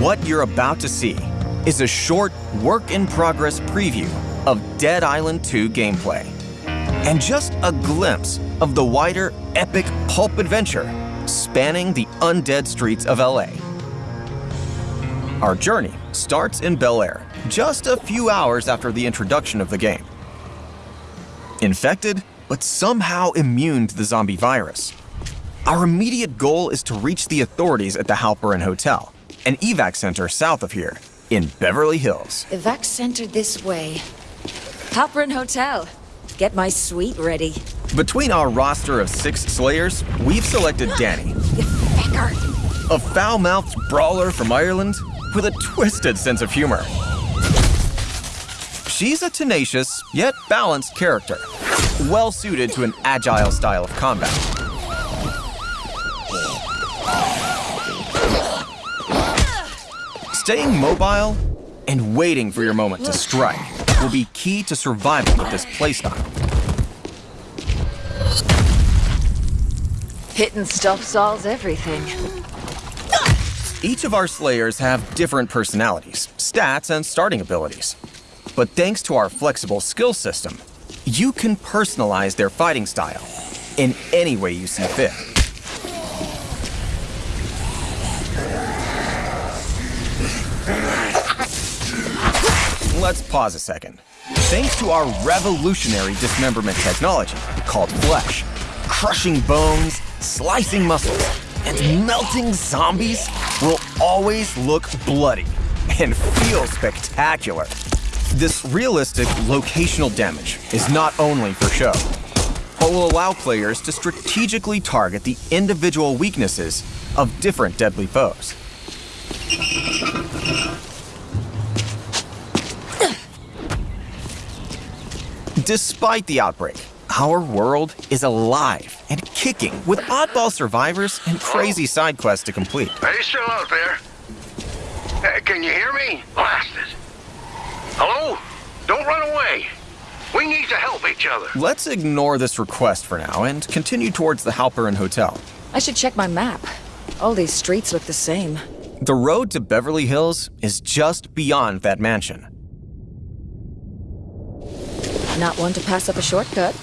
What you're about to see is a short work-in-progress preview of Dead Island 2 gameplay. And just a glimpse of the wider, epic pulp adventure spanning the undead streets of LA. Our journey starts in Bel Air, just a few hours after the introduction of the game. Infected, but somehow immune to the zombie virus. Our immediate goal is to reach the authorities at the Halperin Hotel, an evac center south of here, in Beverly Hills. Evac center this way. Halperin Hotel. Get my suite ready. Between our roster of six Slayers, we've selected Dani. A foul-mouthed brawler from Ireland with a twisted sense of humor. She's a tenacious, yet balanced character, well suited to an agile style of combat. Staying mobile and waiting for your moment to strike will be key to survival with this playstyle. Hitting stuff solves everything. Each of our Slayers have different personalities, stats, and starting abilities. But thanks to our flexible skill system, you can personalize their fighting style in any way you see fit. Let's pause a second. Thanks to our revolutionary dismemberment technology called Flesh, crushing bones, slicing muscles, and melting zombies will always look bloody and feel spectacular. This realistic locational damage is not only for show, but will allow players to strategically target the individual weaknesses of different deadly foes. Despite the outbreak, our world is alive and kicking with oddball survivors and crazy side quests to complete. Are you still out there? Uh, can you hear me? Blasted. Hello? Don't run away. We need to help each other. Let's ignore this request for now and continue towards the Halperin Hotel. I should check my map. All these streets look the same. The road to Beverly Hills is just beyond that mansion. Not one to pass up a shortcut.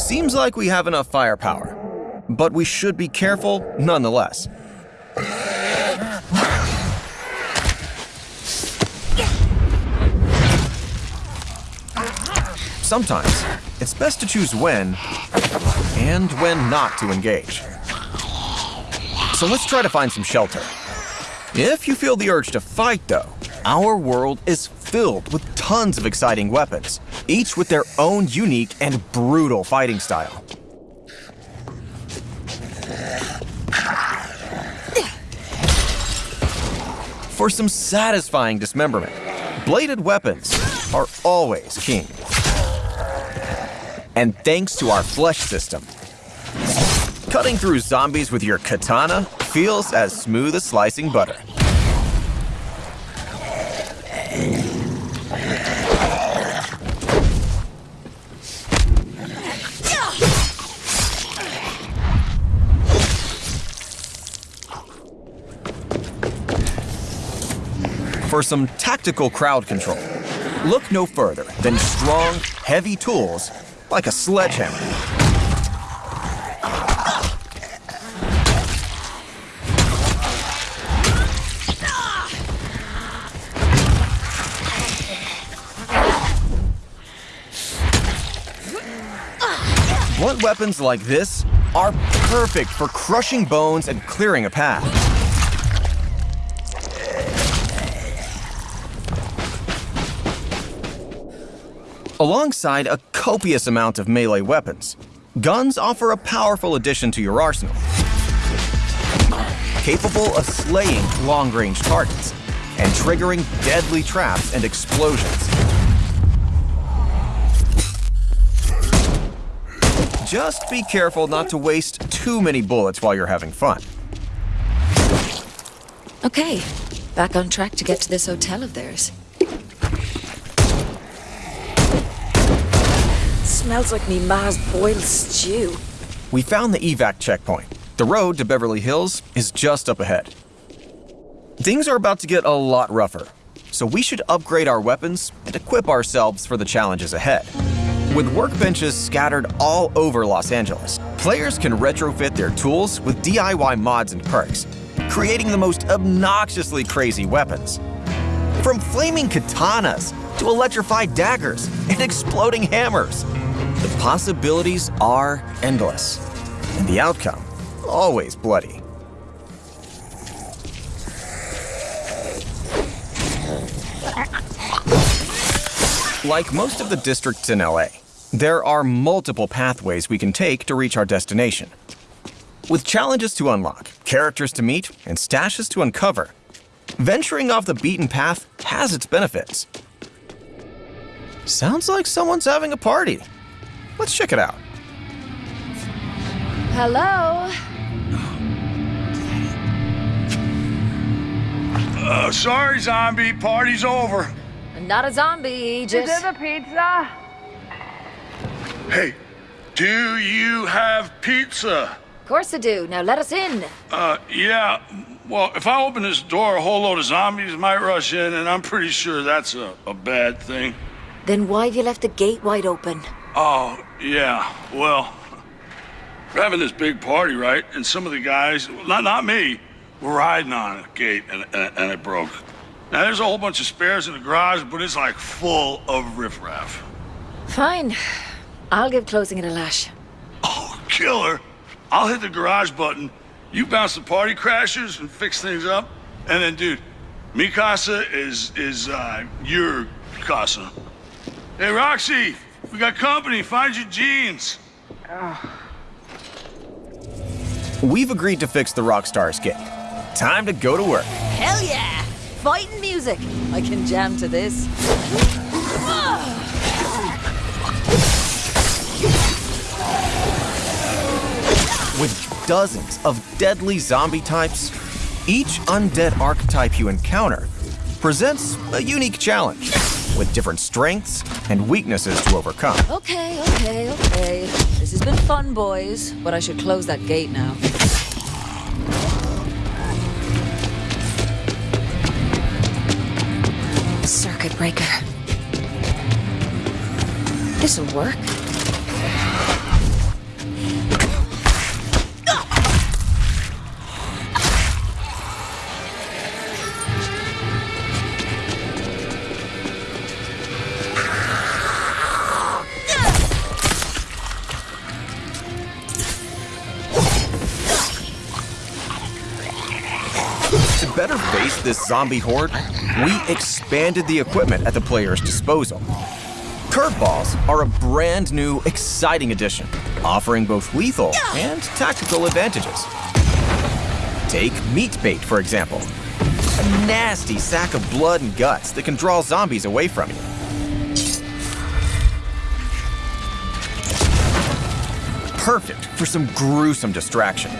Seems like we have enough firepower, but we should be careful nonetheless. Sometimes, it's best to choose when and when not to engage. So let's try to find some shelter. If you feel the urge to fight, though, our world is filled with tons of exciting weapons, each with their own unique and brutal fighting style. For some satisfying dismemberment, bladed weapons are always king. And thanks to our flesh system, cutting through zombies with your katana feels as smooth as slicing butter. For some tactical crowd control, look no further than strong, heavy tools like a sledgehammer. Blunt weapons like this are perfect for crushing bones and clearing a path. Alongside a copious amount of melee weapons, guns offer a powerful addition to your arsenal. Capable of slaying long-range targets and triggering deadly traps and explosions. Just be careful not to waste too many bullets while you're having fun. Okay, back on track to get to this hotel of theirs. Smells like me ma's boiled stew. We found the evac checkpoint, The road to Beverly Hills is just up ahead. Things are about to get a lot rougher, so we should upgrade our weapons and equip ourselves for the challenges ahead. With workbenches scattered all over Los Angeles, players can retrofit their tools with DIY mods and perks, creating the most obnoxiously crazy weapons. From flaming katanas to electrified daggers and exploding hammers, the possibilities are endless, and the outcome always bloody. Like most of the districts in LA, there are multiple pathways we can take to reach our destination. With challenges to unlock, characters to meet, and stashes to uncover, venturing off the beaten path has its benefits. Sounds like someone's having a party. Let's check it out. Hello? Uh, sorry, zombie. Party's over. Not a zombie, Is just... it a pizza? Hey, do you have pizza? Of course I do. Now let us in. Uh, yeah. Well, if I open this door, a whole load of zombies might rush in, and I'm pretty sure that's a, a bad thing. Then why have you left the gate wide open? Oh, yeah. Well, we're having this big party, right? And some of the guys, not not me, were riding on a gate, and, and, and it broke. Now, there's a whole bunch of spares in the garage, but it's like full of riffraff. Fine. I'll give closing it a lash. Oh, killer. I'll hit the garage button. You bounce the party crashers and fix things up. And then, dude, mi casa is, is, uh, your casa. Hey, Roxy, we got company. Find your jeans. We've agreed to fix the Rockstar's gate. Time to go to work. Hell yeah! Fighting music. I can jam to this. With dozens of deadly zombie types, each undead archetype you encounter presents a unique challenge with different strengths and weaknesses to overcome. Okay, okay, okay. This has been fun, boys, but I should close that gate now. Circuit breaker. This'll work. This zombie horde, we expanded the equipment at the player's disposal. Curveballs are a brand new, exciting addition, offering both lethal and tactical advantages. Take meat bait, for example. A nasty sack of blood and guts that can draw zombies away from you. Perfect for some gruesome distraction.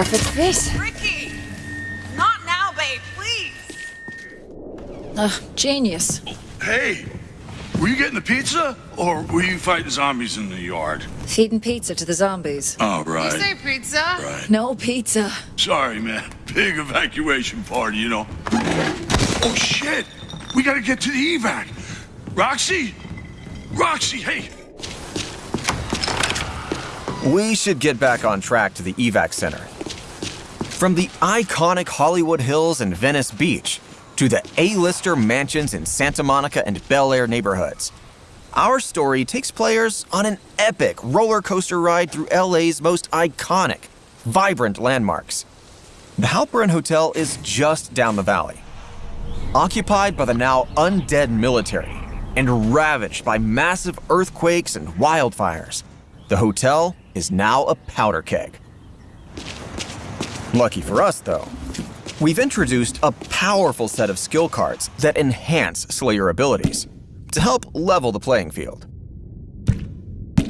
Perfect fit. Ricky! Not now, babe, please! Ugh, genius. Hey, were you getting the pizza? Or were you fighting zombies in the yard? Feeding pizza to the zombies. Oh, You right. say pizza? Right. No pizza. Sorry, man. Big evacuation party, you know. Oh, shit! We gotta get to the evac. Roxy! Roxy, hey! We should get back on track to the evac center. From the iconic Hollywood Hills and Venice Beach to the A-lister mansions in Santa Monica and Bel Air neighborhoods, our story takes players on an epic roller coaster ride through LA's most iconic, vibrant landmarks. The Halperin Hotel is just down the valley. Occupied by the now undead military and ravaged by massive earthquakes and wildfires, the hotel is now a powder keg. Lucky for us, though, we've introduced a powerful set of skill cards that enhance Slayer abilities to help level the playing field.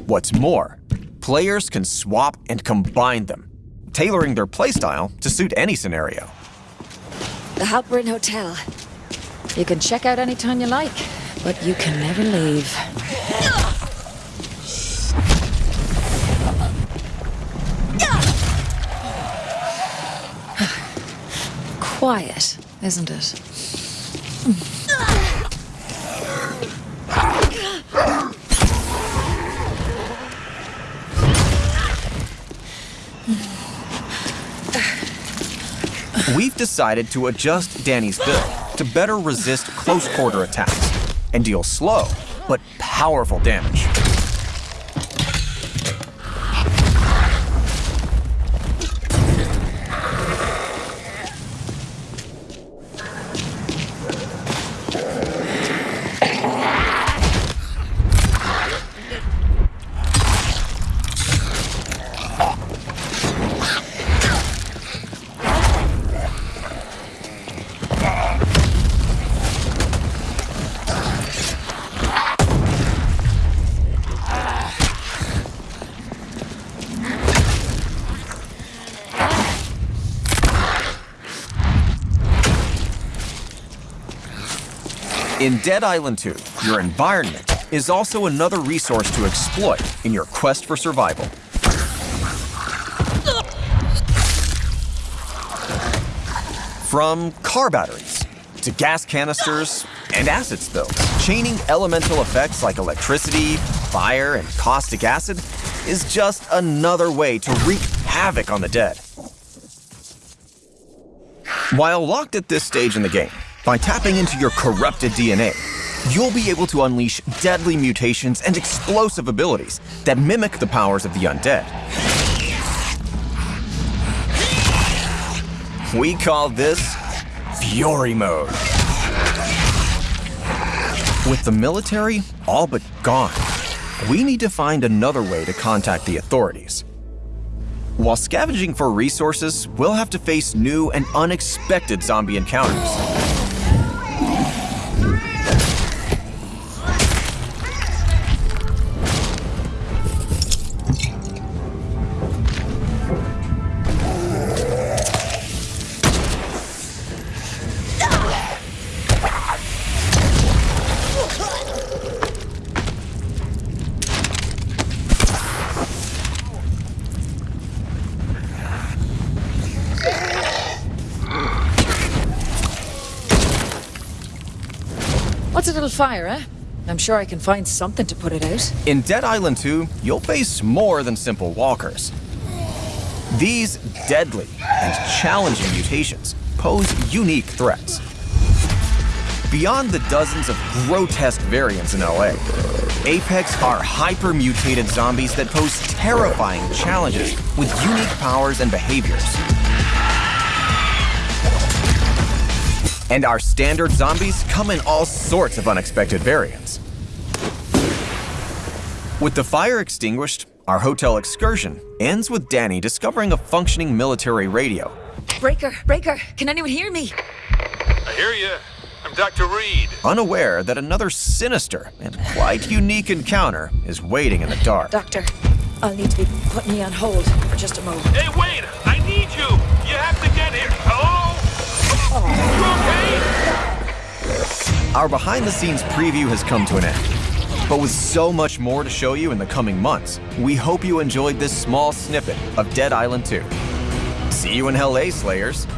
What's more, players can swap and combine them, tailoring their playstyle to suit any scenario. The Halperin Hotel. You can check out anytime you like, but you can never leave. Quiet, isn't it? We've decided to adjust Dani's build to better resist close quarter attacks and deal slow but powerful damage. In Dead Island 2, your environment is also another resource to exploit in your quest for survival. From car batteries to gas canisters and acid spills, chaining elemental effects like electricity, fire, and caustic acid is just another way to wreak havoc on the dead. While locked at this stage in the game, by tapping into your corrupted DNA, you'll be able to unleash deadly mutations and explosive abilities that mimic the powers of the undead. We call this Fury Mode. With the military all but gone, we need to find another way to contact the authorities. While scavenging for resources, we'll have to face new and unexpected zombie encounters. What's a little fire, eh? I'm sure I can find something to put it out. In Dead Island 2, you'll face more than simple walkers. These deadly and challenging mutations pose unique threats. Beyond the dozens of grotesque variants in LA, Apex are hyper-mutated zombies that pose terrifying challenges with unique powers and behaviors. And our standard zombies come in all sorts of unexpected variants. With the fire extinguished, our hotel excursion ends with Dani discovering a functioning military radio. Breaker, Breaker, can anyone hear me? I hear you. I'm Dr. Reed. unaware that another sinister and quite unique encounter is waiting in the dark. Doctor, I'll need to be putting you on hold for just a moment. Hey, wait! I need you! You have to get here. Hello? Oh. You okay? Our behind the scenes preview has come to an end. But with so much more to show you in the coming months, we hope you enjoyed this small snippet of Dead Island 2. See you in Hell A, Slayers!